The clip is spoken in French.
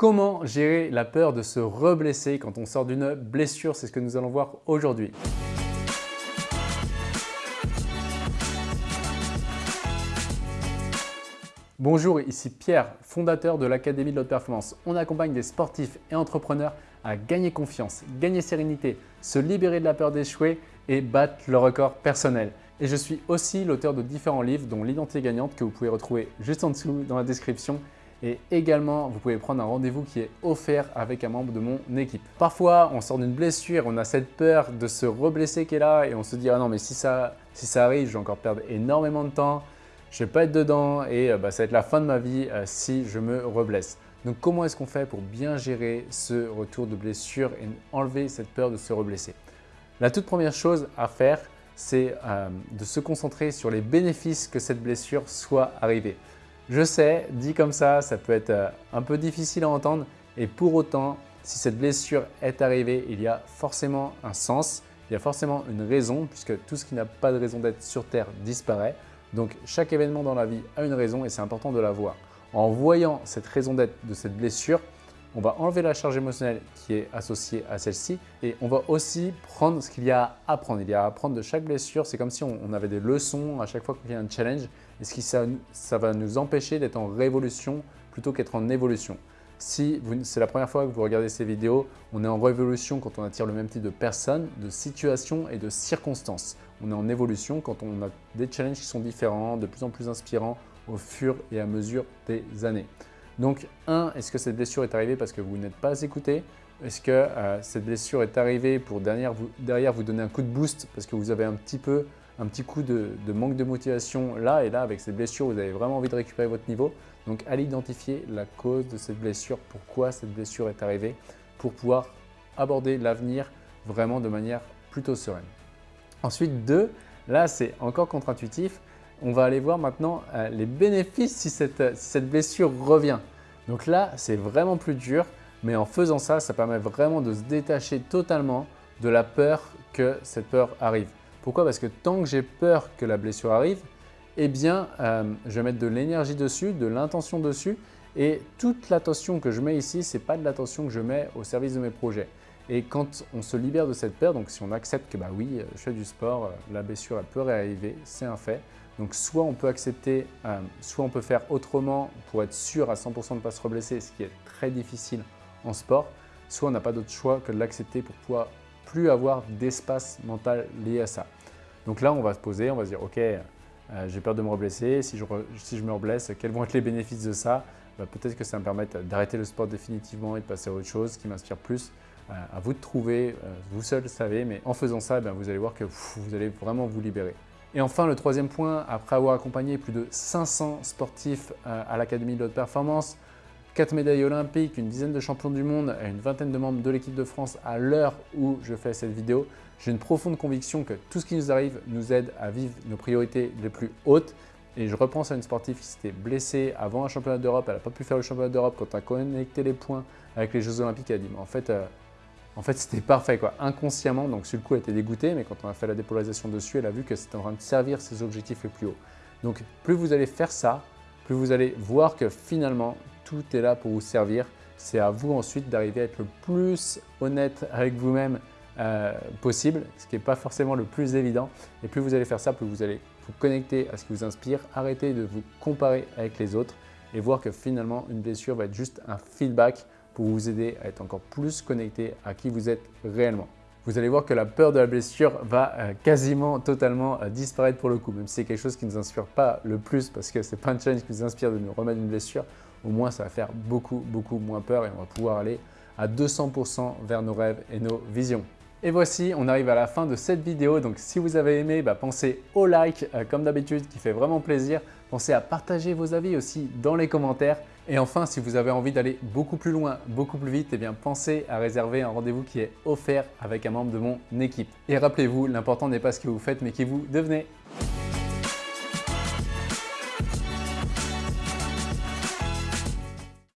Comment gérer la peur de se reblesser quand on sort d'une blessure? C'est ce que nous allons voir aujourd'hui. Bonjour, ici Pierre, fondateur de l'Académie de l'Haute Performance. On accompagne des sportifs et entrepreneurs à gagner confiance, gagner sérénité, se libérer de la peur d'échouer et battre le record personnel. Et je suis aussi l'auteur de différents livres dont l'identité gagnante que vous pouvez retrouver juste en dessous dans la description et également, vous pouvez prendre un rendez-vous qui est offert avec un membre de mon équipe. Parfois, on sort d'une blessure, on a cette peur de se reblesser qui est là et on se dit « Ah non, mais si ça, si ça arrive, je vais encore perdre énormément de temps, je ne vais pas être dedans et euh, bah, ça va être la fin de ma vie euh, si je me reblesse. » Donc, comment est-ce qu'on fait pour bien gérer ce retour de blessure et enlever cette peur de se reblesser? La toute première chose à faire, c'est euh, de se concentrer sur les bénéfices que cette blessure soit arrivée. Je sais, dit comme ça, ça peut être euh, un peu difficile à entendre et pour autant, si cette blessure est arrivée, il y a forcément un sens, il y a forcément une raison puisque tout ce qui n'a pas de raison d'être sur Terre disparaît. Donc chaque événement dans la vie a une raison et c'est important de la voir. En voyant cette raison d'être de cette blessure, on va enlever la charge émotionnelle qui est associée à celle-ci et on va aussi prendre ce qu'il y a à apprendre. Il y a à apprendre de chaque blessure. C'est comme si on avait des leçons à chaque fois qu'il y a un challenge et ce qui, ça, ça va nous empêcher d'être en révolution plutôt qu'être en évolution. Si c'est la première fois que vous regardez ces vidéos, on est en révolution quand on attire le même type de personnes, de situations et de circonstances. On est en évolution quand on a des challenges qui sont différents, de plus en plus inspirants au fur et à mesure des années. Donc, un, est-ce que cette blessure est arrivée parce que vous n'êtes pas écouté? Est-ce que euh, cette blessure est arrivée pour derrière vous, donner un coup de boost parce que vous avez un petit peu un petit coup de, manque de motivation là et là avec cette blessure, vous avez vraiment envie de récupérer votre niveau? Donc allez identifier la cause de cette blessure, pourquoi cette blessure est arrivée pour pouvoir aborder l'avenir vraiment de manière plutôt sereine. Ensuite, deux, là c'est encore contre-intuitif, on va aller voir maintenant euh, les bénéfices si cette blessure revient. Donc là, c'est vraiment plus dur, mais en faisant ça, ça permet vraiment de se détacher totalement de la peur que cette peur arrive. Pourquoi? Parce que tant que j'ai peur que la blessure arrive, eh bien, euh, je vais mettre de l'énergie dessus, de l'intention dessus et toute l'attention que je mets ici, ce n'est pas de l'attention que je mets au service de mes projets. Et quand on se libère de cette peur, donc si on accepte que bah oui, je fais du sport, euh, la blessure elle peut réarriver, c'est un fait. Donc soit on peut accepter, euh, soit on peut faire autrement pour être sûr à 100% de ne pas se reblesser, ce qui est très difficile en sport, soit on n'a pas d'autre choix que de l'accepter pour pouvoir plus avoir d'espace mental lié à ça. Donc là, on va se poser, on va se dire, ok, euh, j'ai peur de me reblesser, si je, me reblesse, quels vont être les bénéfices de ça? Bah, Peut-être que ça me permettre d'arrêter le sport définitivement et de passer à autre chose qui m'inspire plus. Euh, à vous de trouver, vous seul savez, mais en faisant ça, eh vous allez voir que vous allez vraiment vous libérer. Et enfin, le troisième point, après avoir accompagné plus de 500 sportifs à l'Académie de haute performance, 4 médailles olympiques, une dizaine de champions du monde et une vingtaine de membres de l'équipe de France à l'heure où je fais cette vidéo, j'ai une profonde conviction que tout ce qui nous arrive nous aide à vivre nos priorités les plus hautes. Et je repense à une sportive qui s'était blessée avant un championnat d'Europe, elle n'a pas pu faire le championnat d'Europe. Quand on a connecté les points avec les Jeux Olympiques, elle a dit en fait, euh, en fait c'était parfait quoi, inconsciemment. Donc sur le coup, elle était dégoûtée, mais quand on a fait la dépolarisation dessus, elle a vu que c'était en train de servir ses objectifs les plus hauts. Donc plus vous allez faire ça, plus vous allez voir que finalement, tout est là pour vous servir. C'est à vous ensuite d'arriver à être le plus honnête avec vous-même euh, possible, ce qui n'est pas forcément le plus évident. Et plus vous allez faire ça, plus vous allez vous connecter à ce qui vous inspire, arrêter de vous comparer avec les autres et voir que finalement, une blessure va être juste un feedback pour vous aider à être encore plus connecté à qui vous êtes réellement. Vous allez voir que la peur de la blessure va euh, quasiment totalement euh, disparaître pour le coup, même si c'est quelque chose qui ne nous inspire pas le plus parce que ce n'est pas un challenge qui nous inspire de nous remettre une blessure, au moins ça va faire beaucoup, beaucoup moins peur et on va pouvoir aller à 200% vers nos rêves et nos visions. Et voici, on arrive à la fin de cette vidéo. Donc si vous avez aimé, bah, pensez au like euh, comme d'habitude qui fait vraiment plaisir. Pensez à partager vos avis aussi dans les commentaires. Et enfin, si vous avez envie d'aller beaucoup plus loin, beaucoup plus vite, eh bien pensez à réserver un rendez-vous qui est offert avec un membre de mon équipe. Et rappelez-vous, l'important n'est pas ce que vous faites, mais qui vous devenez.